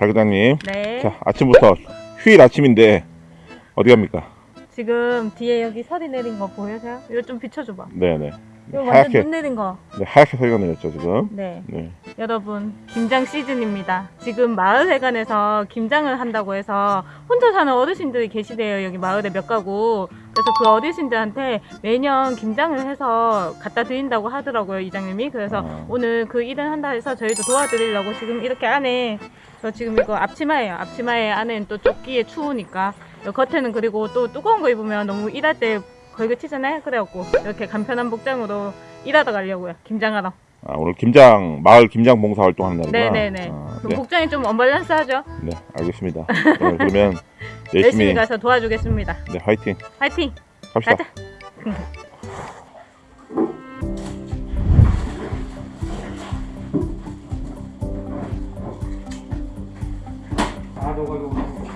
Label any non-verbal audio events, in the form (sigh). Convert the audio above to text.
달 과장님. 네. 자, 아침부터 휴일 아침인데 어디 갑니까? 지금 뒤에 여기 설이 내린 거 보여요? 이거 좀 비춰줘봐. 네네. 이거 완전 하얗게, 눈 내린 거. 네, 하얗게 소리가 내렸죠, 지금. 네. 네. 여러분, 김장 시즌입니다. 지금 마을회관에서 김장을 한다고 해서 혼자 사는 어르신들이 계시대요. 여기 마을에 몇 가구. 그래서 그 어르신들한테 매년 김장을 해서 갖다 드린다고 하더라고요, 이장님이. 그래서 아. 오늘 그 일을 한다 해서 저희도 도와드리려고 지금 이렇게 안에 저 지금 이거 앞치마예요. 앞치마에 안에는 또 조끼에 추우니까 요 겉에는 그리고 또 두꺼운 거 입으면 너무 일할 때 걸그치잖아요. 그래갖고 이렇게 간편한 복장으로 일하러 가려고요. 김장하러. 아, 오늘 김장, 마을 김장 봉사 활동하는 날이구나. 네네네. 아, 그럼 네. 복장이 좀 언밸런스하죠? 네, 알겠습니다. 네, 그러면 (laughs) 열심히 열심히, 가서 도와주겠습니다. 네, 화이팅. 화이팅! 갑시다. 가자. Thank